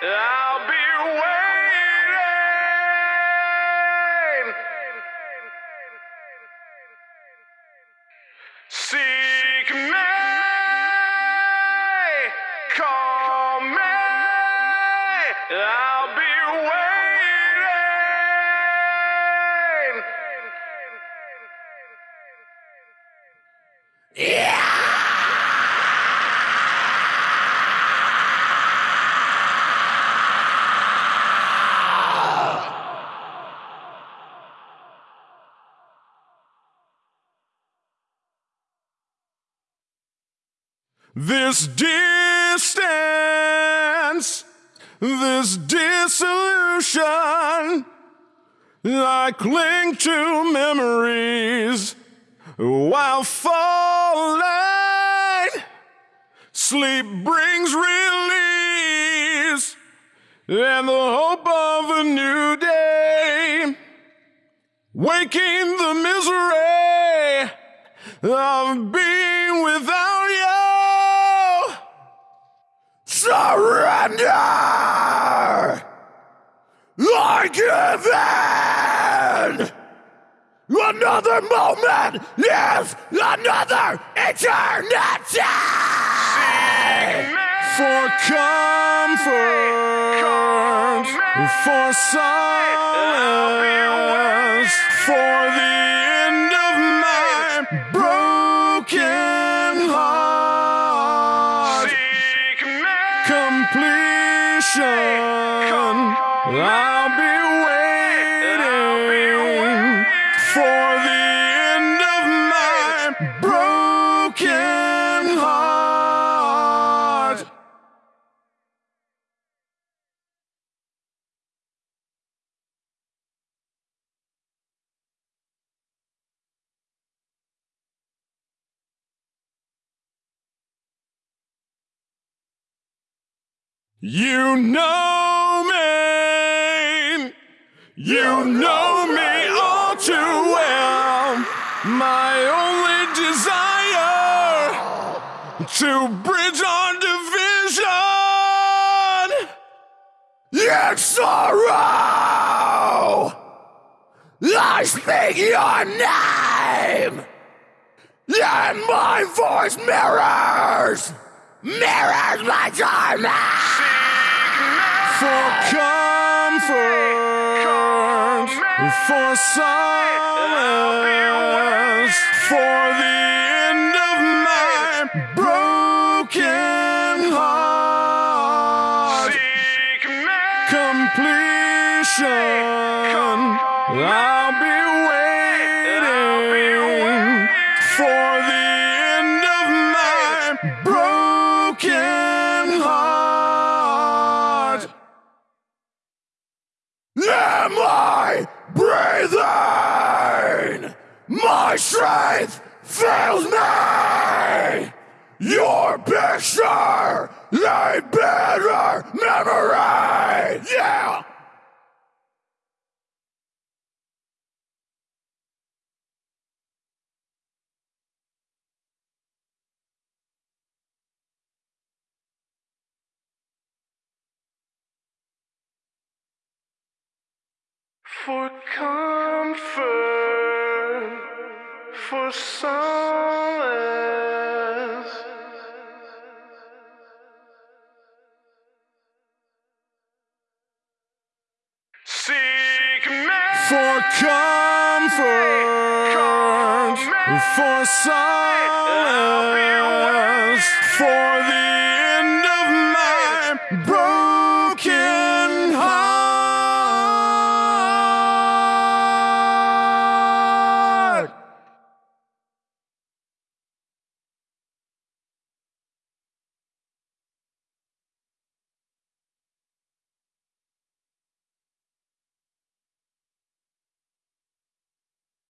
I'll be waiting. Seek me, call me. I'll be. This distance, this dissolution, I cling to memories while falling. Sleep brings release and the hope of a new day. Waking the misery of being without you. Surrender! I give in! Another moment is another eternity! For comfort, for solace, for the end of my Completion. I'll You know me. You know me all too well. My only desire to bridge our division. Yet sorrow. I speak your name. And my voice mirrors, mirrors my torment. For solace, for the end of my broken heart. Completion. I'll be My strength fails me. Your picture, a better memory. Yeah. For comfort, for solace. Seek me for comfort, for solace, for the